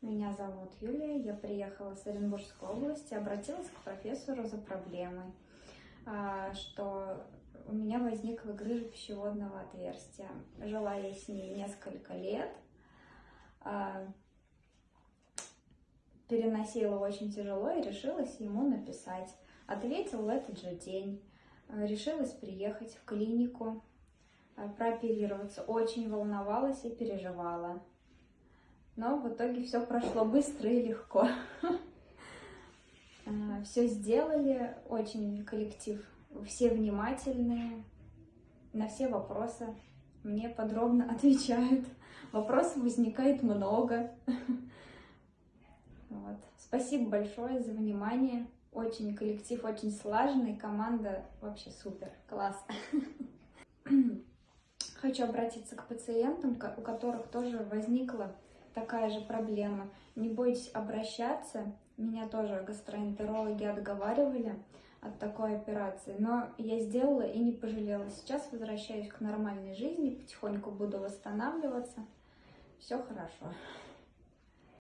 Меня зовут Юлия, я приехала с Оренбургской области, обратилась к профессору за проблемой, а, что у меня возникла грыжа пищеводного отверстия. Жила я с ней несколько лет, а, переносила очень тяжело и решилась ему написать. Ответил в этот же день. А, решилась приехать в клинику, прооперироваться. Очень волновалась и переживала но в итоге все прошло быстро и легко. А, все сделали, очень коллектив, все внимательные, на все вопросы мне подробно отвечают. Вопросов возникает много. Вот. Спасибо большое за внимание. Очень коллектив, очень слаженный, команда вообще супер, класс. Хочу обратиться к пациентам, у которых тоже возникла такая же проблема. Не бойтесь обращаться. Меня тоже гастроэнтерологи отговаривали от такой операции, но я сделала и не пожалела. Сейчас возвращаюсь к нормальной жизни, потихоньку буду восстанавливаться. Все хорошо.